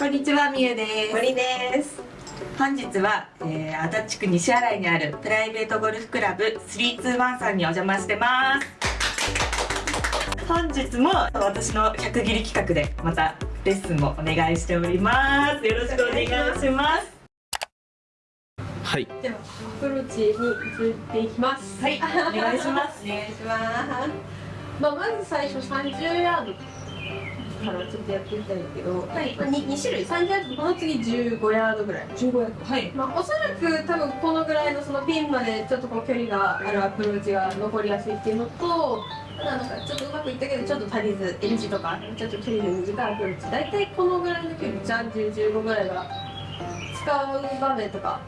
こんにちは、みゆです。森です。本日は、えー、足立区西新井にあるプライベートゴルフクラブ321さんにお邪魔してます。本日も私の100切り企画でまたレッスンもお願いしております。よろしくお願いします。はいではアプローチに移っていきます。はい、お願いします。お願いします。まあまず最初30ヤードからちょっとやってみたいんだけど、はいまあ、2, 2種類30ヤードこの次15ヤードぐらい。15ヤード。はい。まあ、おそらく多分このぐらいのそのピンまでちょっとこう距離があるアプローチが残りやすいっていうのとなんかちょっとうまくいったけどちょっと足りず N 字とかちょっと距離の短いアプローチ大体このぐらいの距離3015ぐらいが使う場面とか。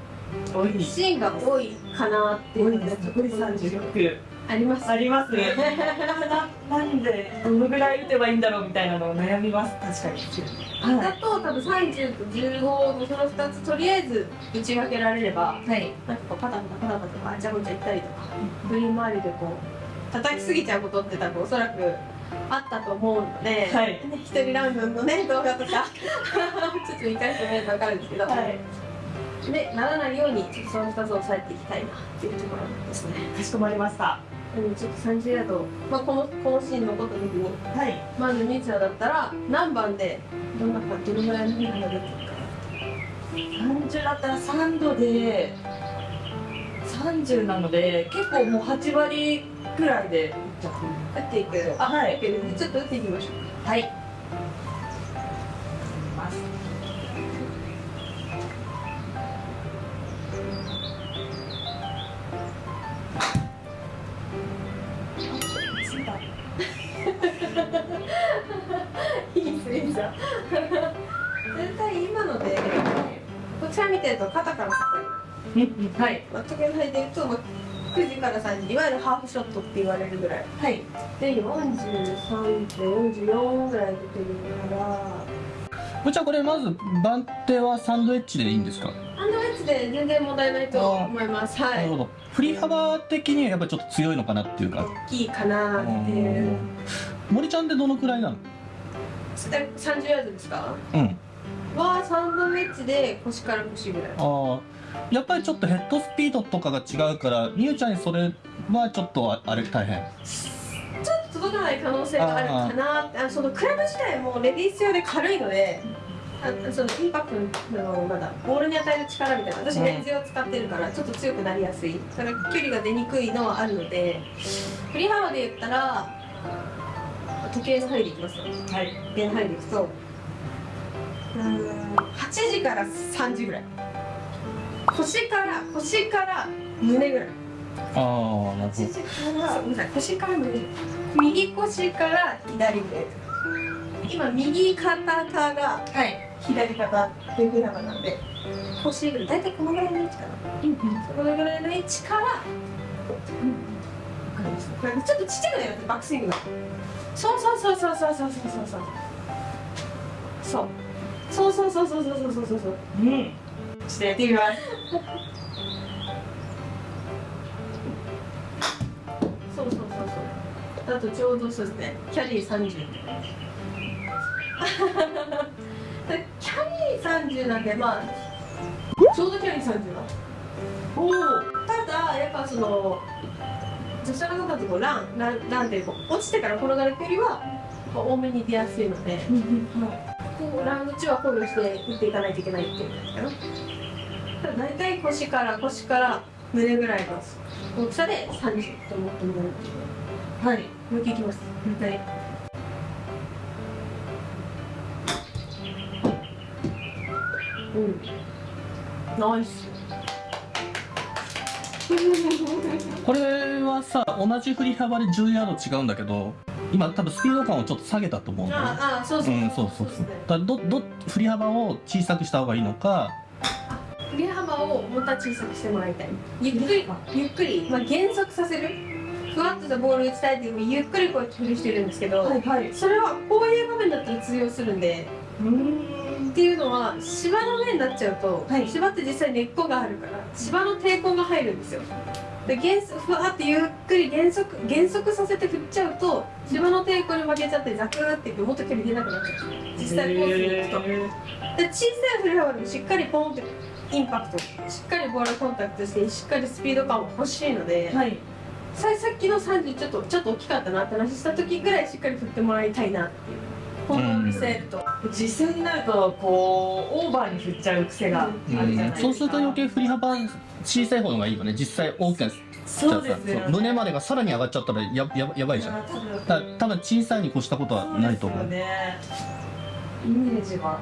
シーンが多いかなっていうので残り36。ありますありますね。ななんでどのぐらい打てばいいんだろうみたいなのを悩みます。確かに。だと多分30と15のその2つとりあえず打ち分けられればはい。なんかこうパタパタパタパタとかあちゃこちゃ行ったりとかグリーン周りでこう叩きすぎちゃうことって多分おそらくあったと思うので、はいね一人ラウンドのね動画とかちょっと見返してみると分かるんですけど、はい。でならないようにちょっとその2つを抑えていきたいなっていうところですね。かしこまりました。うん、ちょっと30ヤード、まあ、このこのシーン残った時にはい。まずミーチャーだったら何番でどんなかどのぐらいの日が出てるか30だったら3度で30なので結構もう8割ぐらいで打っていくあはいちょっと打っていきましょうはいはい。まあ、時計の履いてると、まあ、9時から3時いわゆるハーフショットって言われるぐらい。はい。で43で44ぐらい出てるから。ぶっちゃんこれまず番手はサンドエッジでいいんですか、ハンドエッジで全然問題ないと思います。はないるほど。振り幅的にはやっぱりちょっと強いのかなっていうか。大きいかなっていう森ちゃんってどのくらいなの？30ヤードですか？うん。はサンドウェッジで腰から腰ぐらい。ああやっぱりちょっとヘッドスピードとかが違うからみゆちゃんにそれはちょっとああれ大変。ちょっと届かない可能性があるかなって。あのそのクラブ自体もレディース用で軽いのであそのインパクトのまだボールに与える力みたいな私うんレンズを使ってるからちょっと強くなりやすい。それ距離が出にくいのはあるので振り幅で言ったら時計の針でいきますよ。はい。時計の針でいくとうーん8時から3時ぐらい腰から腰から胸ぐらい。ああなるほ8時からごめんなさい腰から胸右腰から左腕今右肩からはい。左肩っていうふうなので腰ぐらい。大体このぐらいの位置かな。そのぐらいの位置からわかりますこれちょっとちっちゃくなりますバックスイングが。そうそうそうそうそうそうそうそうそう。そう。そうそうそうそうそうそうそうそう。うんしてやってみますそうそうそうそうあとちょうどそうですね。キャリー30キャリー30なんでまあちょうどキャリー30だおおただやっぱその女性の方ってこうランランランでこう落ちてから転がる距離は多めに出やすいのでこうラウンド中は考慮して打っていかないといけないっていうん。ですかねただ大体腰から腰から胸ぐらいの大き。さで30と思ってもらうはいもう一。回いきますもう一回うん。ナイス。これはさ同じ振り幅で10ヤード違うんだけど今多分スピード感をちょっと下げたと思うんだよね。ああそうそううんそうそうそう。だどど振り幅を小さくした方がいいのか。振り幅をまた小さくしてもらいたい。ゆっくりゆっくり、まあ、減速させる。ふわっとしたボール打ちたいっていうゆっくりこうやって振りしてるんですけど、はいはい。それはこういう場面だったら通用するんで。うーんっていうのは芝の上になっちゃうと、はい。芝って実際根っこがあるから芝の抵抗が入るんですよ。で減速ふわってゆっくり減速減速させて振っちゃうと芝の抵抗に負けちゃってザクーっていってもっと距離出なくなっちゃう。実際コースに行くと。で小さい振り幅でもしっかりポンってインパクト。しっかりボールコンタクトしてしっかりスピード感も欲しいので、はい。ささっきの30ちょっとちょっと大きかったなって話した時ぐらいしっかり振ってもらいたいなっていう本当に見せると、実際になるとこうオーバーに振っちゃう癖があるじゃないですか、そうすると余計振り幅小さい方がいいよね。実際大きなそうですよね胸までがさらに上がっちゃったらやややばいじゃん。多分。多分小さいに越したことはないと思う。そうね。イメージが。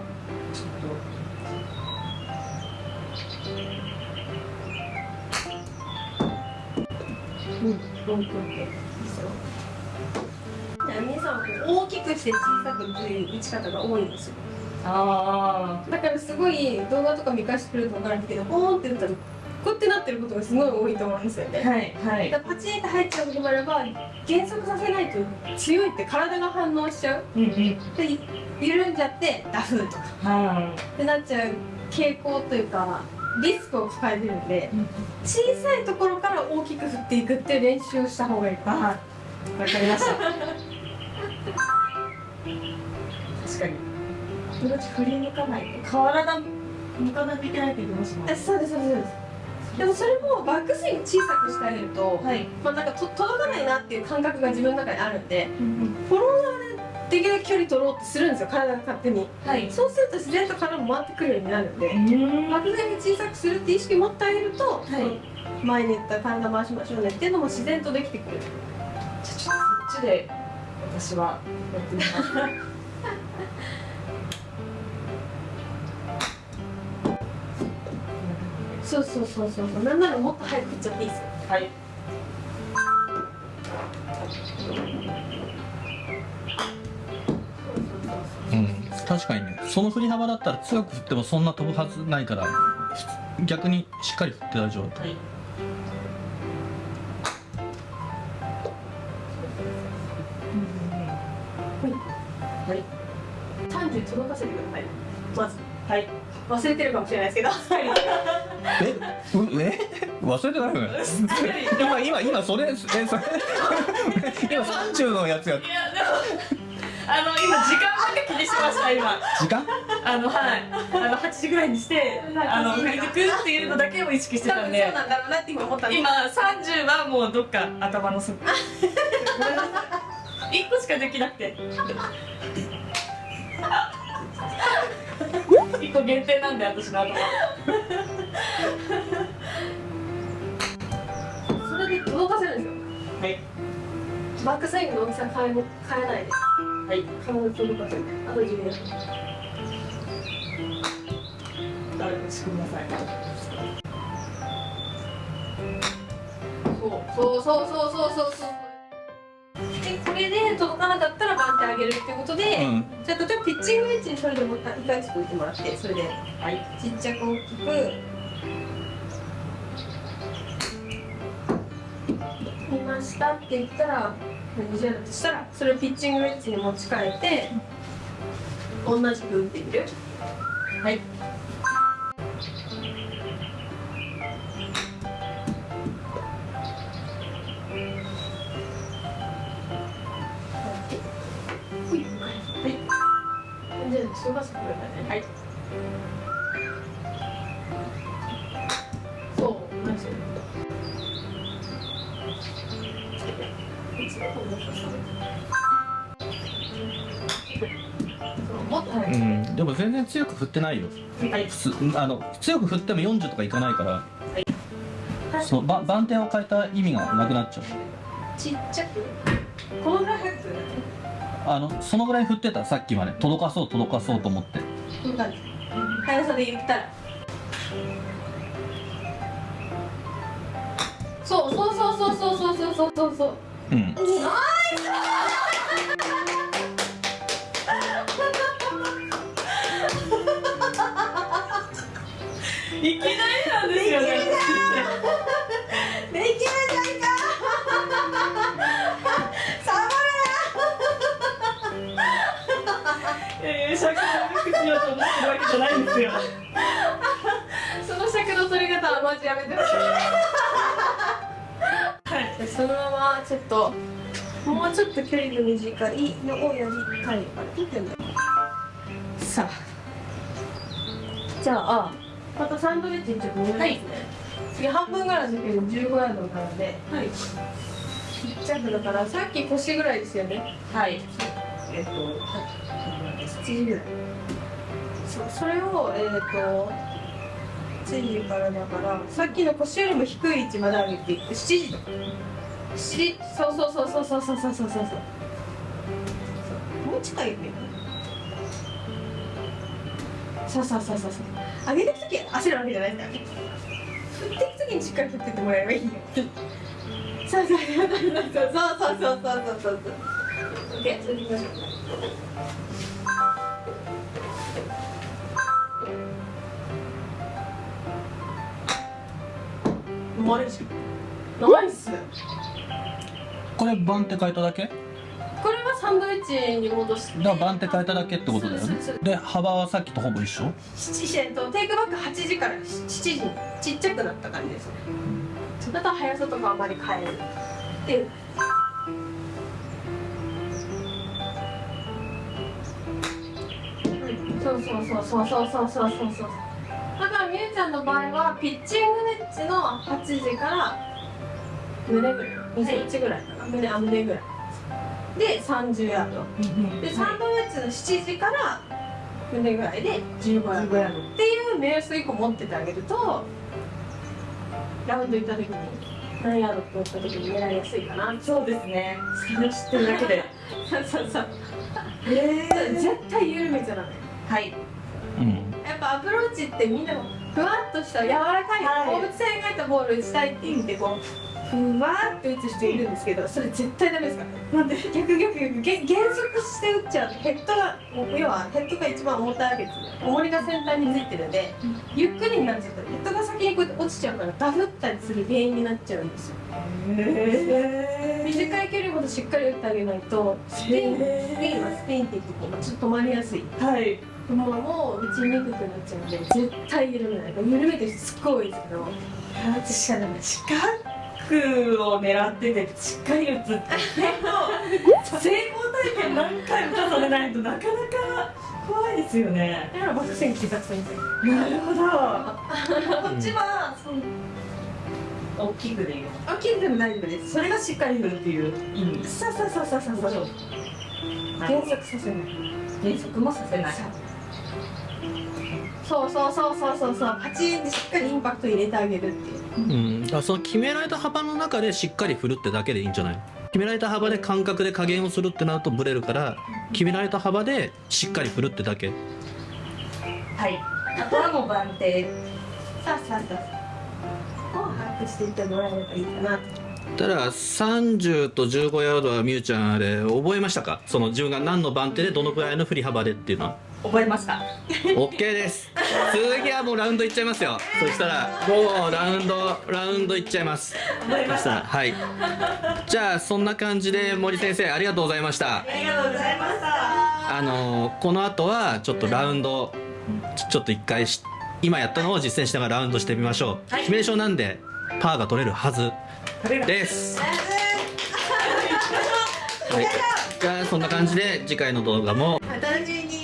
ちょっうん、ロングって皆さん大きくして小さくという打ち方が多いんですよ。とあだからすごい動画とか見返してくれると分かるんですけど、ポーンって打ったらこうやってなってることがすごい多いと思うんですよね。あはいはい。だパチンって入っちゃうこともあれば減速させないと強いって体が反応しちゃう。うんうん。で緩んじゃってダフとか。はってなっちゃう傾向というかリスクを抱えてるんでい小さいところから大きく振っていくっていう練習をした方がいい。かなあわかりました 確かに。友達振り向かない。と体向かないといけないって言ってましたもん。えそうですそうですでもそれもバックスイング小さくしてあげると、はい。まあ、なんかと届かないなっていう感覚が自分の中にあるんでうんフォロワーでできるだけ距離取ろうってするんですよ体が勝手に。はい。そうすると自然と体も回ってくるようになるんで。うん。バックスイング小さくするって意識を持ってあげると、はい。前に言った体回しましょうねっていうのも自然とできてくる。じゃあちょっとそっちで私はやってみます。そうそうそうそう。なんならもっと早く振っちゃっていいですよ。はい。うん確かにね。その振り幅だったら強く振ってもそんな飛ぶはずないから逆にしっかり振って大丈夫はいはい30届かせてください。まずはい。忘れてるかもしれないですけど。え？うえ？忘れてないよね。今今今それえそれ。今30のやつや。いやでもあの今時間だけ気にしました今。時間？あのはい。あの8時ぐらいにしてあの振り抜くっていうのだけを意識してたんで。そうなんだろうなって今思ったんです。今30はもうどっか頭の底1 個しかできなくて 1個限定なんで私の頭。それで届かせるんですよ。はい。バックスイングの大きさ変えも変えないで。はい。必ず届かせる。あと自分で誰かしてください。そう。そうそうそうそうそうそうでこれで届かなかったらバンってあげるってことで、うん。じゃあ例えばピッチングウェッジにそれでもう一回ちょっと置いてもらってそれではい。ちっちゃく大きく。見ましたって言ったら20だとしたらそれをピッチングウェッジに持ち替えて同じく打ってみるはいはい。そうかせてくれたねはいそう同じ。そうんでも全然強く振ってないよ。はい。すあの強く振っても40とかいかないから。そうば番手を変えた意味がなくなっちゃう。ちっちゃく？このぐらい早くするあのそのぐらい振ってた？さっきまで。届かそう届かそうと思って。こういう感じ速さで言ったら。そうそうそうそうそうそうそうそうそう。そううん いきなりなんですよね。できるじゃんやいや尺を低くしようと思ってるわけじゃないんですよ。ボその尺の取り方はマジやめてほしい。そのままちょっともうちょっと距離の短いのをやりたいからさあじゃあまたサンドイッチにちょっと戻りますね、次半分ぐらいだけど15ヤードなので。はい。ちっちゃくだからさっき腰ぐらいですよね。はいえっと7時ぐらいそそれをえっ、と7時からだからさっきの腰よりも低い位置まで上げていって7時7時そうそうそうそうそうそうそうそうそうそうもう近いよねそうそうそうそうそう上げていく時焦るわけじゃないですからね振っていく時にしっかり振ってってもらえばいいよそうそうそうそうそうそうそうそうそうそうでそれでいきましょう。マジナイスこれ番って書いただけ？これはサンドイッチに戻して。だから番って書いただけってことだよね。で幅はさっきとほぼ一緒？7時えっとテイクバック8時から7時にちっちゃくなった感じですね。だと速さとかあまり変えるでうそうそうそうそうそうそうそう。そうそうだからみゆちゃんの場合はピッチングネッチの8時から胸ぐらい2センチぐらいかな。胸あ胸ぐらい。で30ヤード。でサンドウェッジの7時から胸ぐらいで15ヤードっていう目安1個持っててあげるとラウンド行った時に何ヤードって打った時に狙いやすいかな。そうですね。それを知ってるだけでそうそうそう。へ絶対緩めちゃダメはい。うんやっぱアプローチってみんなもふわっとした柔らかい、はい。放物線描いたボール打ちたいって言ってこうふわっと打つ人いるんですけどそれ絶対ダメですか？らなんで逆逆逆。げ減速して打っちゃう。とヘッドが要はヘッドが一番重たいわけですね重りが先端についてるんでゆっくりになっちゃうとヘッドが先にこうやって落ちちゃうからダフったりする原因になっちゃうんですよ。へ短い距離ほどしっかり打ってあげないとスピンスピンはスピンって言ってこうちょっと止まりやすい。はいもうもう打ちにくくなっちゃうので絶対緩めない緩めてる人すっごい多いですけど私はダメです近くを狙っててしっかり打つって結構成功体験何回も重ねないとなかなか怖いですよねだからなるほどこっちは大きくでいいのあ切っても大丈夫ですそれがしっかり振るっていう意味。さあさあさあさあさあさあ減速させない。減速もさせないそうそうそうそうそうそう。パチンってしっかりインパクト入れてあげるっていう。うん、だからその決められた幅の中でしっかり振るってだけでいいんじゃない？決められた幅で感覚で加減をするってなるとブレるから決められた幅でしっかり振るってだけ。はい。あとはもう番手さあさあさあ。を把握していってもらえればいいかな。とただ30と15ヤードはみゆちゃんあれ覚えましたか？その自分が何の番手でどのくらいの振り幅でっていうのは覚えました。OK です。次はもうラウンドいっちゃいますよ。そしたらもうラウンドラウンドいっちゃいます。そしたらはい。じゃあそんな感じで森先生ありがとうございました。ありがとうございました。あのこの後はちょっとラウンドちょっと一回し今やったのを実践しながらラウンドしてみましょう、はい。致命傷なんでパーが取れるはずです。はい。じゃあそんな感じで次回の動画も。お楽しみに